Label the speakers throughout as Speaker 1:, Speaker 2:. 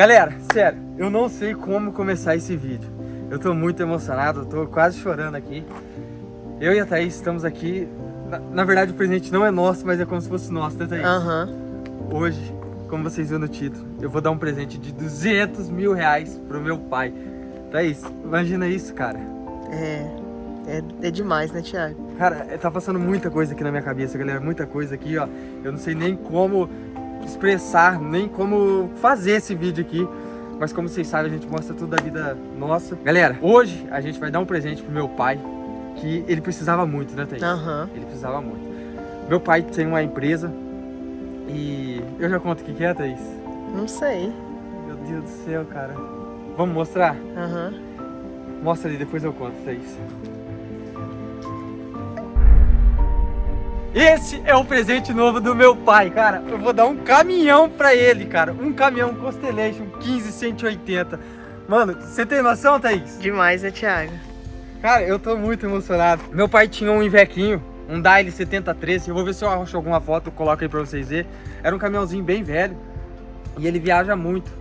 Speaker 1: Galera, sério, eu não sei como começar esse vídeo. Eu tô muito emocionado, eu tô quase chorando aqui. Eu e a Thaís estamos aqui. Na, na verdade, o presente não é nosso, mas é como se fosse nosso, né, Thaís?
Speaker 2: Aham.
Speaker 1: Hoje, como vocês viram no título, eu vou dar um presente de 200 mil reais pro meu pai. Thaís, imagina isso, cara.
Speaker 2: É, é, é demais, né, Thiago?
Speaker 1: Cara, é, tá passando muita coisa aqui na minha cabeça, galera. Muita coisa aqui, ó. Eu não sei nem como expressar, nem como fazer esse vídeo aqui. Mas como vocês sabem, a gente mostra tudo da vida nossa. Galera, hoje a gente vai dar um presente pro meu pai, que ele precisava muito, né, Thaís?
Speaker 2: Aham.
Speaker 1: Ele precisava muito. Meu pai tem uma empresa e... Eu já conto o que que é, Thaís?
Speaker 2: Não sei.
Speaker 1: Meu Deus do céu, cara. Vamos mostrar?
Speaker 2: Aham.
Speaker 1: Mostra ali, depois eu conto, Thaís. Esse é o presente novo do meu pai, cara. Eu vou dar um caminhão pra ele, cara. Um caminhão Constellation 15180. Mano, você tem noção, Thaís?
Speaker 2: Demais, né, Thiago?
Speaker 1: Cara, eu tô muito emocionado. Meu pai tinha um Ivequinho, um Daily 7013. Eu vou ver se eu acho alguma foto, coloco aí pra vocês verem. Era um caminhãozinho bem velho. E ele viaja muito.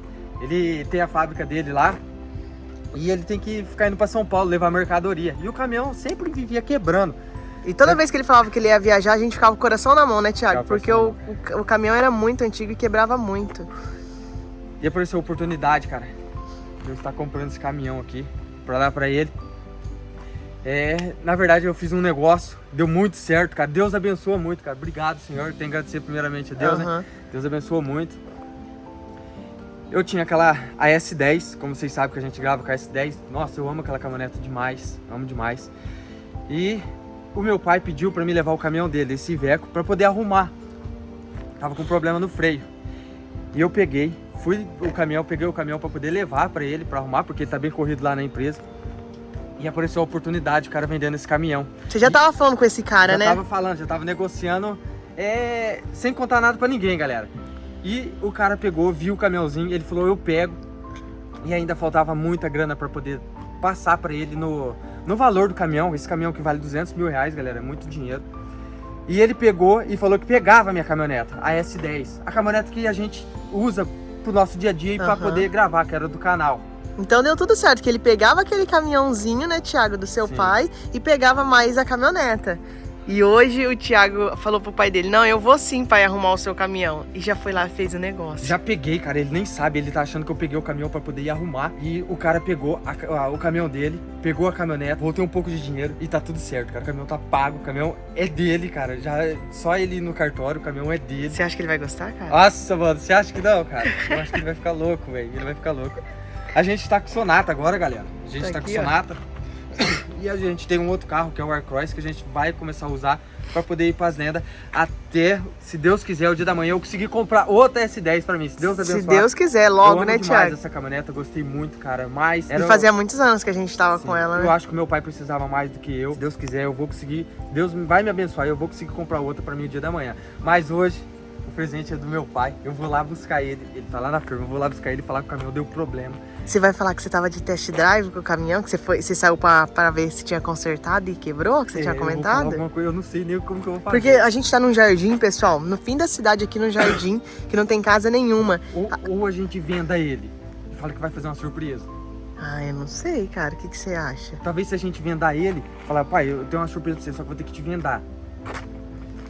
Speaker 1: Ele tem a fábrica dele lá. E ele tem que ficar indo pra São Paulo levar mercadoria. E o caminhão sempre vivia quebrando.
Speaker 2: E toda vez que ele falava que ele ia viajar, a gente ficava com o coração na mão, né, Thiago?
Speaker 1: Ficava com o
Speaker 2: Porque o, o, o caminhão era muito antigo e quebrava muito.
Speaker 1: E apareceu a oportunidade, cara. De eu estar comprando esse caminhão aqui pra dar pra ele. É, na verdade eu fiz um negócio, deu muito certo, cara. Deus abençoa muito, cara. Obrigado, Senhor. Tenho que agradecer primeiramente a Deus, né?
Speaker 2: Aham.
Speaker 1: Deus abençoa muito. Eu tinha aquela a S10, como vocês sabem que a gente grava com a S10. Nossa, eu amo aquela caminhoneta demais, amo demais. E o meu pai pediu pra mim levar o caminhão dele, esse Iveco, pra poder arrumar. Tava com problema no freio. E eu peguei, fui o caminhão, peguei o caminhão pra poder levar pra ele, pra arrumar, porque ele tá bem corrido lá na empresa. E apareceu a oportunidade, o cara vendendo esse caminhão.
Speaker 2: Você já tava falando com esse cara,
Speaker 1: já
Speaker 2: né?
Speaker 1: tava falando, já tava negociando, é, sem contar nada pra ninguém, galera. E o cara pegou, viu o caminhãozinho, ele falou, eu pego. E ainda faltava muita grana pra poder passar pra ele no, no valor do caminhão. Esse caminhão que vale 200 mil reais, galera, é muito dinheiro. E ele pegou e falou que pegava a minha caminhoneta, a S10. A caminhonete que a gente usa pro nosso dia a dia e pra
Speaker 2: Aham.
Speaker 1: poder gravar, que era do canal.
Speaker 2: Então deu tudo certo, que ele pegava aquele caminhãozinho, né, Thiago, do seu
Speaker 1: Sim.
Speaker 2: pai e pegava mais a caminhoneta. E hoje o Thiago falou pro pai dele, não, eu vou sim, pai, arrumar o seu caminhão. E já foi lá e fez o negócio.
Speaker 1: Já peguei, cara, ele nem sabe, ele tá achando que eu peguei o caminhão pra poder ir arrumar. E o cara pegou a a- o caminhão dele, pegou a caminhonete, voltei um pouco de dinheiro e tá tudo certo, cara. O caminhão tá pago, o caminhão é dele, cara. Já só ele ir no cartório, o caminhão é dele.
Speaker 2: Você acha que ele vai gostar, cara?
Speaker 1: Nossa, mano, você acha que não, cara? Eu acho que ele vai ficar louco, velho. Ele vai ficar louco. A gente tá com Sonata agora, galera. A gente
Speaker 2: Tá
Speaker 1: tá,
Speaker 2: aqui,
Speaker 1: com
Speaker 2: ó.
Speaker 1: E a gente tem um outro carro, que é o Aircross, que a gente vai começar a usar pra poder ir pras lendas até, se Deus quiser, o dia da manhã eu conseguir comprar outra S10 pra mim. Se Deus abençoar.
Speaker 2: Se Deus quiser,
Speaker 1: eu
Speaker 2: logo, né, Thiago?
Speaker 1: essa caminhoneta, eu gostei muito, cara. Mas
Speaker 2: E fazia muitos anos que a gente tava
Speaker 1: Sim,
Speaker 2: com ela,
Speaker 1: Eu
Speaker 2: né?
Speaker 1: acho que meu pai precisava mais do que eu. Se Deus quiser, eu vou conseguir. Deus vai me abençoar e eu vou conseguir comprar outra pra mim o dia da manhã. Mas hoje, o presente é do meu pai. Eu vou lá buscar ele. Ele tá lá na firma. Eu vou lá buscar ele e falar que o caminhão deu problema.
Speaker 2: Você vai falar que você tava de test drive com o caminhão, que você, foi, você saiu pra, pra ver se tinha consertado e quebrou, que você
Speaker 1: É,
Speaker 2: tinha
Speaker 1: eu
Speaker 2: comentado?
Speaker 1: alguma coisa, eu não sei nem como que eu vou fazer.
Speaker 2: Porque a gente tá num jardim, pessoal, no fim da cidade aqui no jardim, que não tem casa nenhuma.
Speaker 1: Ou, ou a gente venda ele e fala que vai fazer uma surpresa.
Speaker 2: Ah, eu não sei, cara. O que, que você acha?
Speaker 1: Talvez se a gente vendar ele, falar, pai, eu tenho uma surpresa pra você, só que vou ter que te vendar.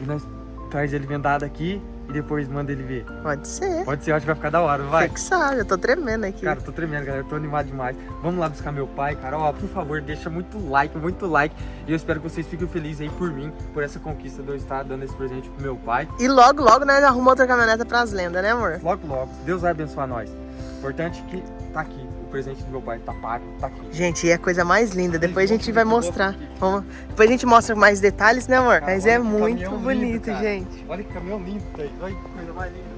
Speaker 1: E nós traz ele vendado aqui e depois manda ele ver.
Speaker 2: Pode ser.
Speaker 1: Pode ser, eu acho que vai ficar da hora, não vai?
Speaker 2: Você que sabe, eu tô tremendo aqui.
Speaker 1: Cara, eu tô tremendo, galera. Eu tô animado demais. Vamos lá buscar meu pai, cara. Ó, por favor, deixa muito like, muito like. E eu espero que vocês fiquem felizes aí por mim, por essa conquista de eu estar dando esse presente pro meu pai.
Speaker 2: E logo, logo nós arrumamos outra caminhoneta pras lendas, né, amor?
Speaker 1: Logo, logo. Deus vai abençoar nós. Importante que tá aqui. Presente do meu pai tá pago, tá aqui.
Speaker 2: Gente, e é a coisa mais linda. Depois a gente vai mostrar. Vamos... Depois a gente mostra mais detalhes, né, amor?
Speaker 1: Cara,
Speaker 2: Mas é muito bonito,
Speaker 1: lindo,
Speaker 2: gente.
Speaker 1: Olha que caminhão lindo, velho. Olha que coisa mais linda.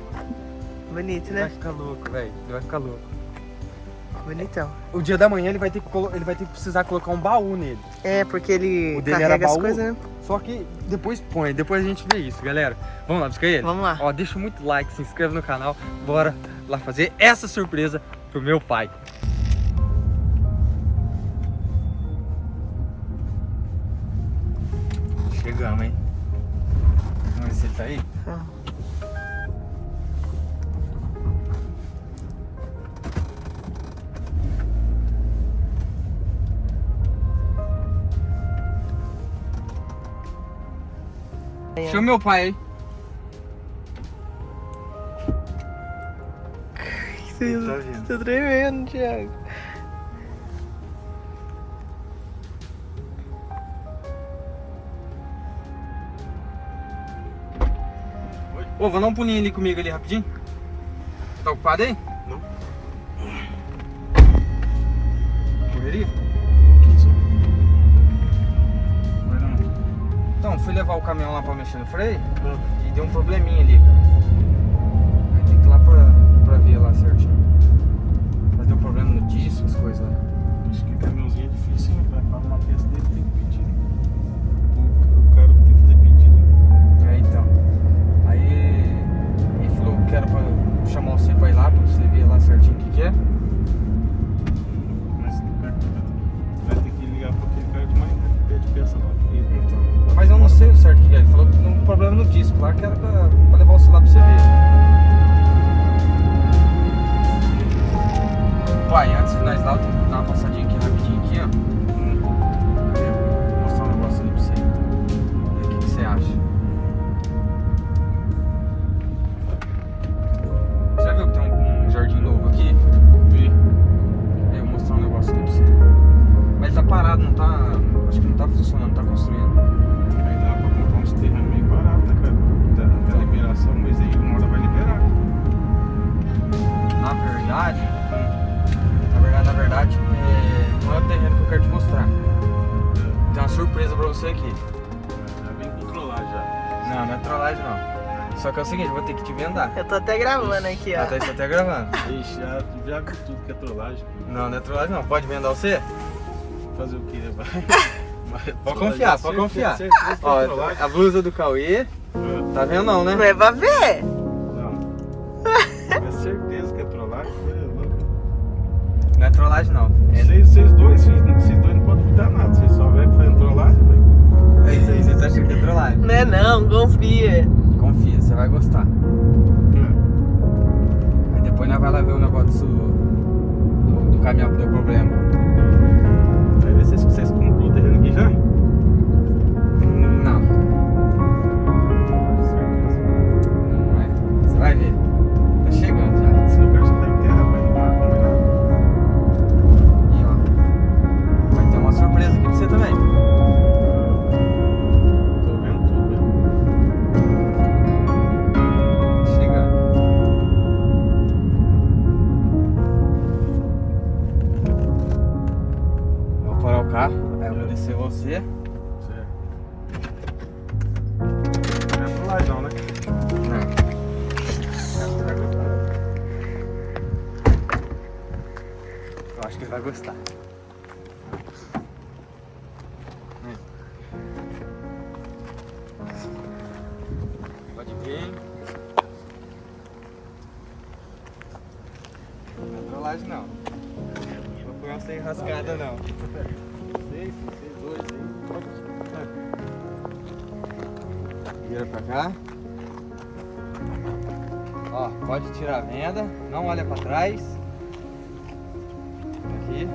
Speaker 2: Bonito,
Speaker 1: Ele vai
Speaker 2: né?
Speaker 1: ficar louco, velho. Vai ficar louco.
Speaker 2: Bonitão.
Speaker 1: O dia da manhã ele vai ter que, ele vai ter que precisar colocar um baú nele.
Speaker 2: É, porque ele
Speaker 1: O dele era
Speaker 2: carrega as
Speaker 1: baú?
Speaker 2: coisas, né?
Speaker 1: Só que depois põe, depois a gente vê isso, galera. Vamos lá buscar ele?
Speaker 2: Vamos lá.
Speaker 1: Ó, deixa muito like, se inscreve no canal. Bora lá fazer essa surpresa pro meu pai. Chama meu pai aí.
Speaker 2: Você
Speaker 3: Tá?
Speaker 2: Tô tremendo, Thiago.
Speaker 1: Ô, vou dar um pulinho ali comigo ali rapidinho. Tá ocupado aí? Então, fui levar o caminhão lá pra mexer no freio
Speaker 3: Ah,
Speaker 1: e deu um probleminha ali, cara. Aí tem que ir lá pra, pra ver lá certinho. Mas deu problema no disco, as coisas lá.
Speaker 3: Acho que caminhãozinho é difícil, hein? Pra uma peça dele tem que pedir. O, o cara tem que fazer pedido.
Speaker 1: É, então. Aí ele falou que era pra chamar você pra ir lá, pra você ver lá certinho o que, que é.
Speaker 3: Mas o cara vai ter que ligar pra aquele cara de manhã que pede peça lá.
Speaker 1: Problema no disco lá, que era pra, pra levar você lá pra você ver. Pai, antes de nós lá, eu tenho Só que é o seguinte, eu vou ter que te vendar.
Speaker 2: Eu tô até gravando aqui, ó.
Speaker 1: Até isso até gravando.
Speaker 3: Ixi, já, já vi tudo que é trollagem.
Speaker 1: Não, não é trollagem não. Pode vender você?
Speaker 3: Fazer o quê? Vai. Mas
Speaker 1: Pode confiar, pode confiar.
Speaker 3: certeza que é
Speaker 1: Ó,
Speaker 3: trollagem.
Speaker 1: a blusa do Cauê,
Speaker 3: Ah,
Speaker 1: tá vendo não, né?
Speaker 2: Não é pra ver.
Speaker 3: Não. É certeza que é trollagem. É louco.
Speaker 1: Não é trollagem não. É,
Speaker 3: Vocês, vocês dois, vocês dois não podem duvidar nada. Vocês só vêm fazendo trollagem, velho.
Speaker 1: é isso aí, você tá achando que é trollagem.
Speaker 2: Não é não, confia.
Speaker 1: Confia, você vai gostar. Aí depois nós vai lá ver o negócio do, do caminhão que deu problema.
Speaker 3: Vai ver se vocês, vocês cumprem o terreno aqui já?
Speaker 1: Você.
Speaker 3: Certo. Não é trollagem não, né?
Speaker 1: Eu acho que ele vai gostar. Pode vir. Não é trollagem não. Não vou pegar você enrascada não. Vira pra cá. Ó, pode tirar a venda, não olha pra trás. Aqui.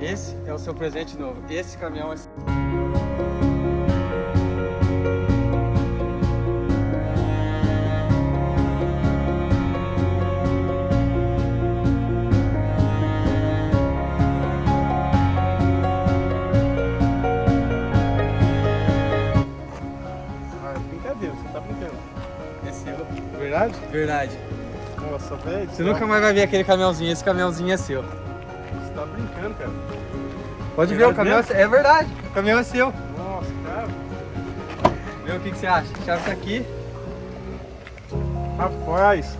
Speaker 1: Esse é o seu presente novo. Esse caminhão é
Speaker 3: Verdade?
Speaker 1: Verdade.
Speaker 3: Nossa, velho.
Speaker 1: Você nunca mais vai ver aquele caminhãozinho, esse caminhãozinho é seu.
Speaker 3: Você tá brincando, cara.
Speaker 1: Pode ver, o
Speaker 3: Verdade
Speaker 1: caminhão é, é verdade. O caminhão é seu.
Speaker 3: Nossa, cara.
Speaker 1: Vê o que, que você acha. A chave tá aqui.
Speaker 3: Rapaz.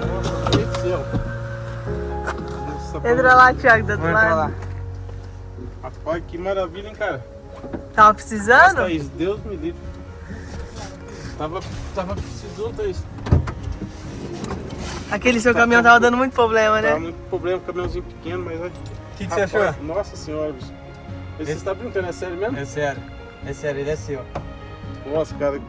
Speaker 3: Nossa, Deus do céu. Nossa,
Speaker 2: Entra lá, Thiago, do outro lado.
Speaker 1: lá.
Speaker 3: Rapaz, que maravilha, hein, cara.
Speaker 2: Tava
Speaker 3: Nossa,
Speaker 2: precisando?
Speaker 3: Thaís, Deus me livre. Tava, tava precisando, Thaís.
Speaker 2: Aquele seu caminhão tava dando muito problema,
Speaker 3: Tava
Speaker 2: né?
Speaker 3: muito problema, caminhãozinho pequeno, mas... O
Speaker 1: O que, que você achou?
Speaker 3: Nossa senhora, bicho. Mas Você
Speaker 1: Esse-
Speaker 3: tá brincando, é sério mesmo?
Speaker 1: É sério. É sério, ele é seu.
Speaker 3: Nossa, cara,